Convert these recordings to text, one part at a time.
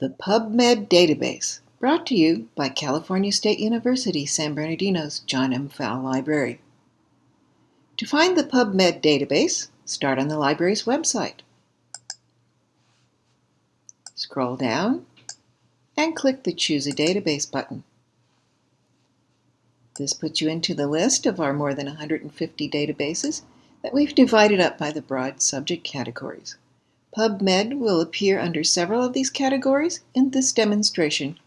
The PubMed Database, brought to you by California State University San Bernardino's John M. Pfau Library. To find the PubMed database, start on the library's website. Scroll down and click the Choose a Database button. This puts you into the list of our more than 150 databases that we've divided up by the broad subject categories. PubMed will appear under several of these categories. In this demonstration,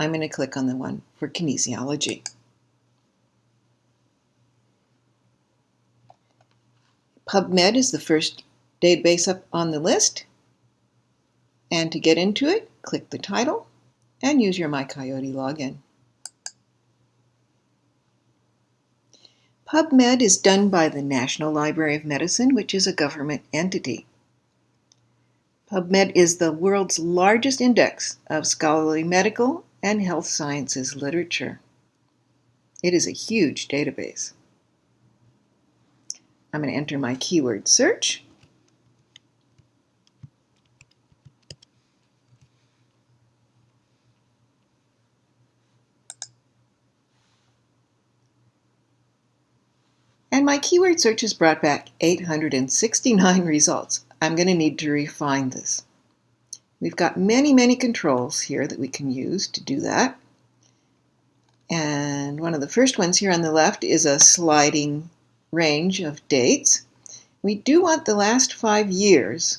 I'm going to click on the one for kinesiology. PubMed is the first database up on the list. And to get into it, click the title and use your MyCoyote login. PubMed is done by the National Library of Medicine, which is a government entity. PubMed is the world's largest index of scholarly medical and health sciences literature. It is a huge database. I'm going to enter my keyword search. And my keyword search has brought back 869 results. I'm going to need to refine this. We've got many, many controls here that we can use to do that. And one of the first ones here on the left is a sliding range of dates. We do want the last five years,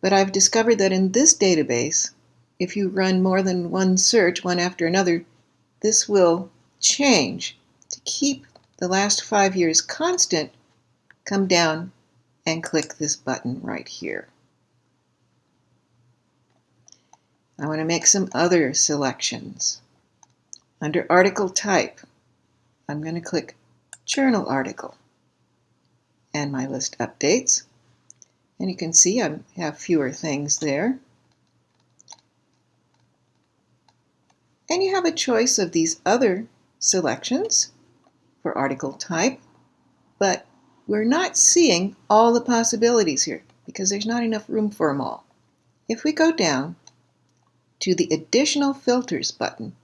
but I've discovered that in this database, if you run more than one search, one after another, this will change. To keep the last five years constant, come down and click this button right here. I want to make some other selections. Under article type, I'm going to click journal article and my list updates. And you can see I have fewer things there. And you have a choice of these other selections for article type, we're not seeing all the possibilities here because there's not enough room for them all. If we go down to the Additional Filters button,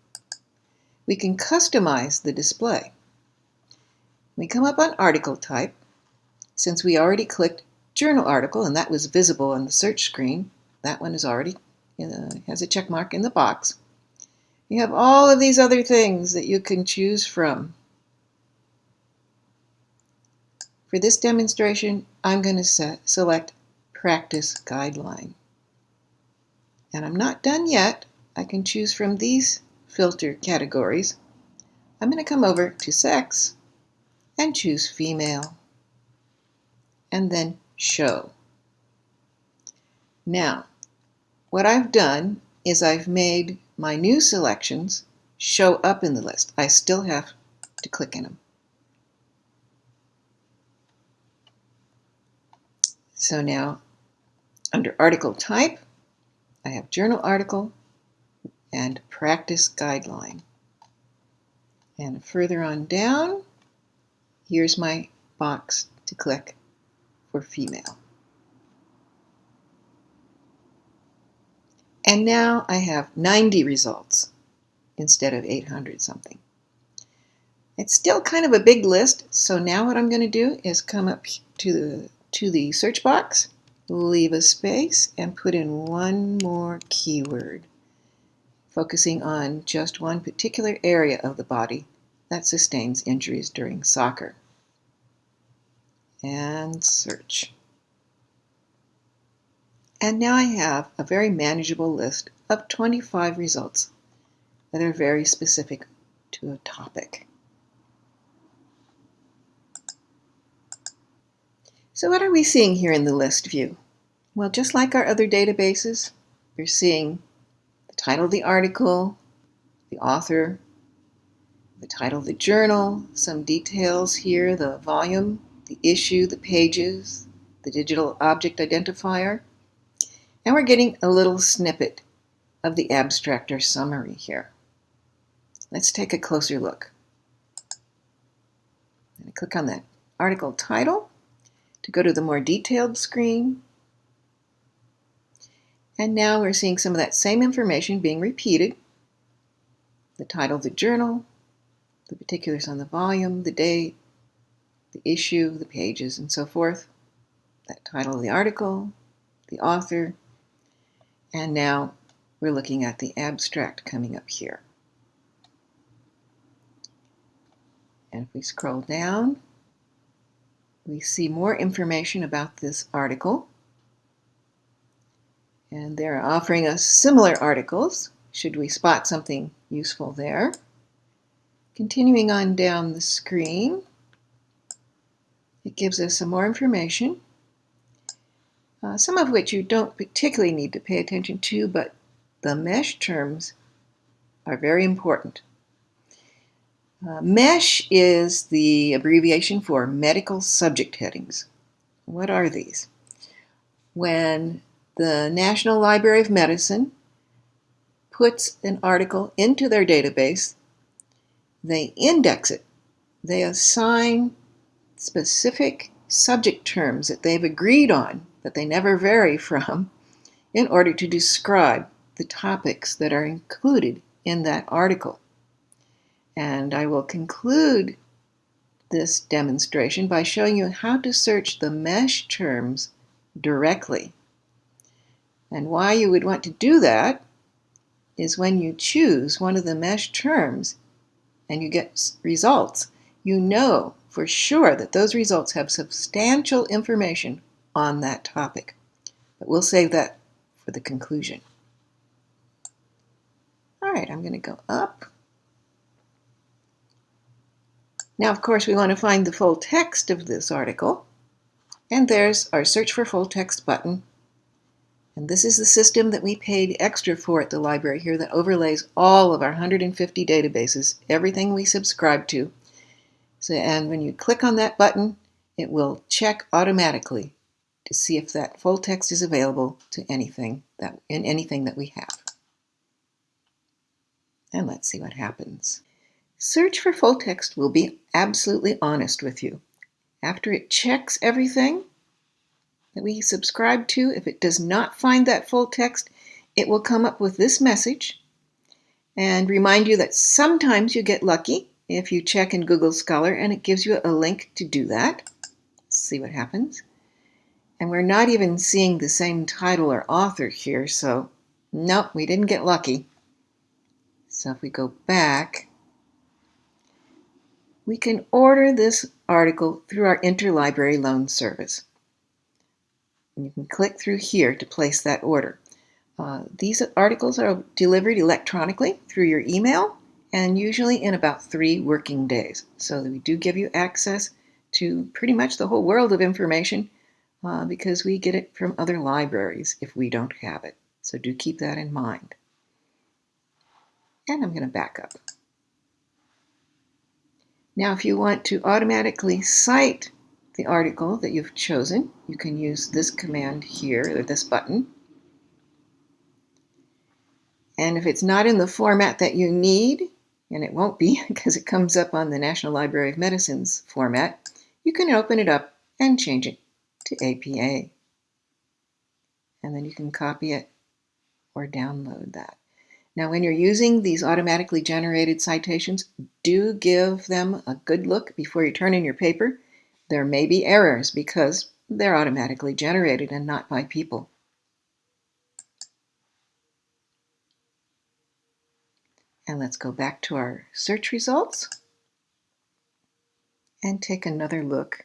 we can customize the display. We come up on article type. Since we already clicked journal article and that was visible on the search screen, that one is already has a check mark in the box. You have all of these other things that you can choose from. For this demonstration, I'm going to set, select Practice Guideline. And I'm not done yet. I can choose from these filter categories. I'm going to come over to Sex and choose Female. And then Show. Now, what I've done is I've made my new selections show up in the list. I still have to click in them. So now under article type, I have journal article and practice guideline. And further on down, here's my box to click for female. And now I have 90 results instead of 800 something. It's still kind of a big list, so now what I'm going to do is come up to the to the search box, leave a space, and put in one more keyword, focusing on just one particular area of the body that sustains injuries during soccer. And search. And now I have a very manageable list of 25 results that are very specific to a topic. So what are we seeing here in the list view? Well, just like our other databases, we're seeing the title of the article, the author, the title of the journal, some details here, the volume, the issue, the pages, the digital object identifier, and we're getting a little snippet of the abstract or summary here. Let's take a closer look. click on that article title to go to the more detailed screen. And now we're seeing some of that same information being repeated. The title of the journal, the particulars on the volume, the date, the issue, the pages, and so forth. That title of the article, the author, and now we're looking at the abstract coming up here. And if we scroll down, we see more information about this article. And they're offering us similar articles, should we spot something useful there. Continuing on down the screen, it gives us some more information, uh, some of which you don't particularly need to pay attention to, but the MESH terms are very important. Uh, MESH is the abbreviation for medical subject headings. What are these? When the National Library of Medicine puts an article into their database, they index it. They assign specific subject terms that they've agreed on, that they never vary from, in order to describe the topics that are included in that article. And I will conclude this demonstration by showing you how to search the MESH terms directly. And why you would want to do that is when you choose one of the MESH terms and you get results, you know for sure that those results have substantial information on that topic. But we'll save that for the conclusion. All right, I'm going to go up. Now, of course, we want to find the full text of this article. And there's our Search for Full Text button. And this is the system that we paid extra for at the library here that overlays all of our 150 databases, everything we subscribe to. So, and when you click on that button, it will check automatically to see if that full text is available to anything that in anything that we have. And let's see what happens. Search for full text will be absolutely honest with you. After it checks everything that we subscribe to, if it does not find that full text, it will come up with this message and remind you that sometimes you get lucky if you check in Google Scholar and it gives you a link to do that. See what happens. And we're not even seeing the same title or author here, so nope, we didn't get lucky. So if we go back, we can order this article through our interlibrary loan service. You can click through here to place that order. Uh, these articles are delivered electronically through your email and usually in about three working days. So we do give you access to pretty much the whole world of information uh, because we get it from other libraries if we don't have it. So do keep that in mind. And I'm going to back up. Now, if you want to automatically cite the article that you've chosen, you can use this command here, or this button. And if it's not in the format that you need, and it won't be because it comes up on the National Library of Medicine's format, you can open it up and change it to APA. And then you can copy it or download that. Now, when you're using these automatically generated citations, do give them a good look before you turn in your paper. There may be errors because they're automatically generated and not by people. And let's go back to our search results and take another look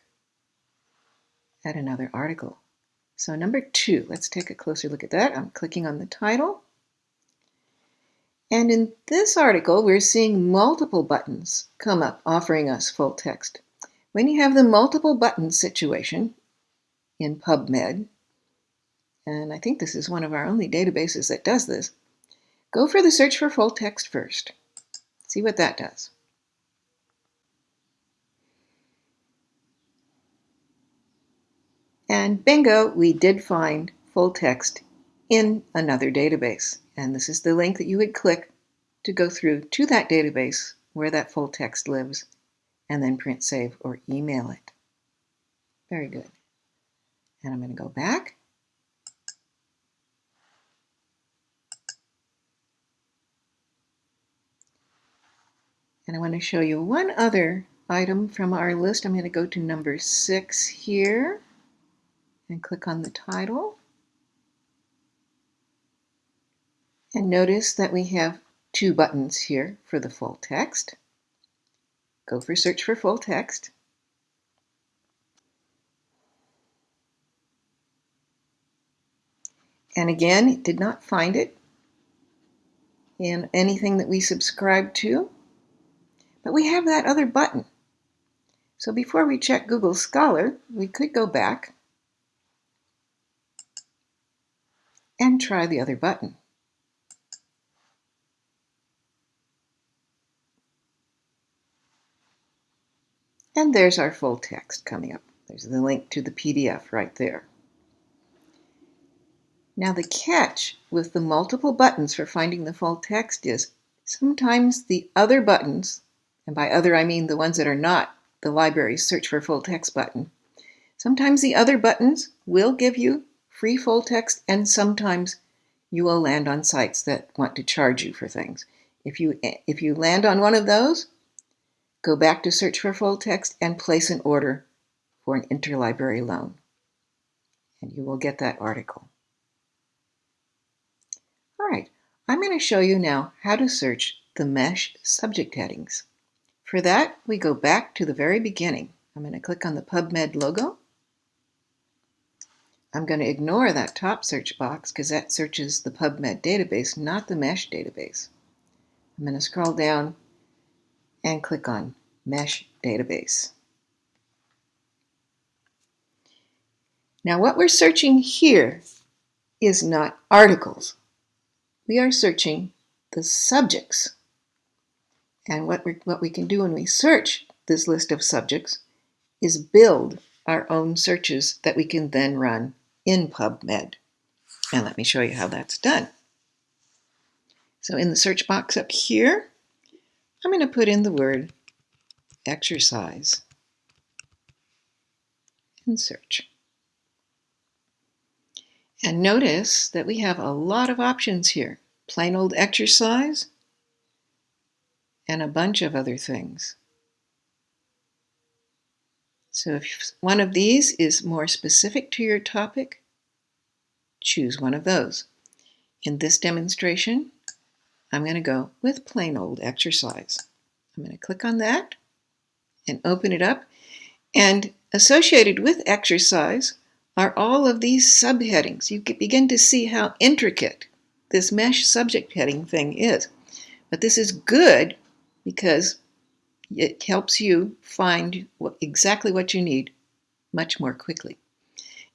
at another article. So number two, let's take a closer look at that. I'm clicking on the title and in this article, we're seeing multiple buttons come up offering us full text. When you have the multiple buttons situation in PubMed, and I think this is one of our only databases that does this, go for the search for full text first. See what that does. And bingo, we did find full text in another database. And this is the link that you would click to go through to that database where that full text lives, and then print save or email it. Very good. And I'm going to go back. And I want to show you one other item from our list. I'm going to go to number six here and click on the title. And notice that we have two buttons here for the full text. Go for search for full text. And again, it did not find it in anything that we subscribe to. But we have that other button. So before we check Google Scholar, we could go back and try the other button. And there's our full text coming up. There's the link to the PDF right there. Now the catch with the multiple buttons for finding the full text is sometimes the other buttons, and by other I mean the ones that are not the library's search for full text button, sometimes the other buttons will give you free full text and sometimes you will land on sites that want to charge you for things. If you, if you land on one of those, go back to search for full text and place an order for an interlibrary loan. And you will get that article. All right, I'm going to show you now how to search the MESH subject headings. For that, we go back to the very beginning. I'm going to click on the PubMed logo. I'm going to ignore that top search box because that searches the PubMed database, not the MESH database. I'm going to scroll down and click on MESH database. Now what we're searching here is not articles we are searching the subjects. And what, we what we can do when we search this list of subjects is build our own searches that we can then run in PubMed. And let me show you how that's done. So in the search box up here, I'm going to put in the word exercise and search. And notice that we have a lot of options here. Plain old exercise and a bunch of other things. So if one of these is more specific to your topic, choose one of those. In this demonstration, I'm going to go with plain old exercise. I'm going to click on that and open it up. And associated with exercise are all of these subheadings. You begin to see how intricate this mesh subject heading thing is. But this is good because it helps you find exactly what you need much more quickly.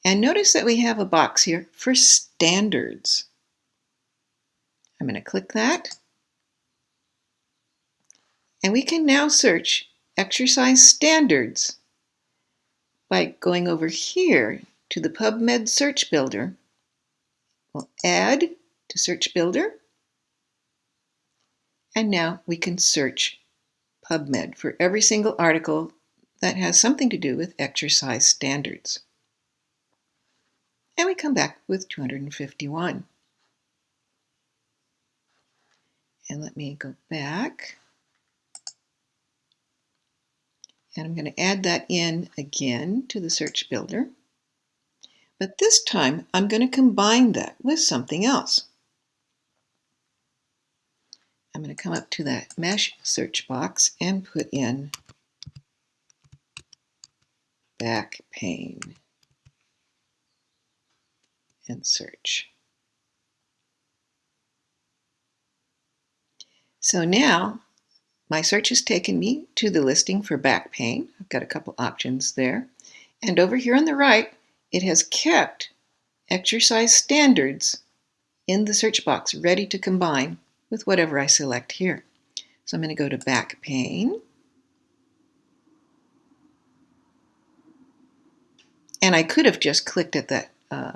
And notice that we have a box here for standards. I'm going to click that. And we can now search exercise standards by going over here to the PubMed Search Builder. We'll add to Search Builder. And now we can search PubMed for every single article that has something to do with exercise standards. And we come back with 251. And let me go back. And I'm going to add that in again to the search builder. But this time, I'm going to combine that with something else. I'm going to come up to that mesh search box and put in back pain and search. So now my search has taken me to the listing for back pain. I've got a couple options there. And over here on the right, it has kept exercise standards in the search box ready to combine with whatever I select here. So I'm going to go to back pain. And I could have just clicked at that uh,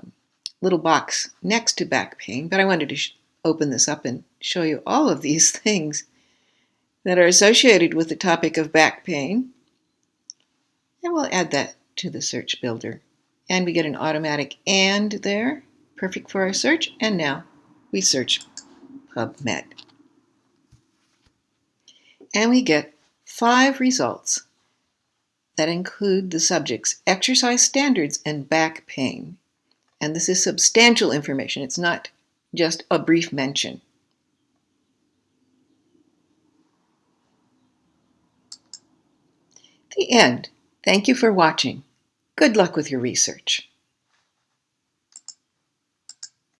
little box next to back pain, but I wanted to open this up and show you all of these things that are associated with the topic of back pain. And we'll add that to the search builder. And we get an automatic and there, perfect for our search. And now we search PubMed. And we get five results that include the subjects exercise standards and back pain. And this is substantial information. It's not just a brief mention. The end. Thank you for watching. Good luck with your research.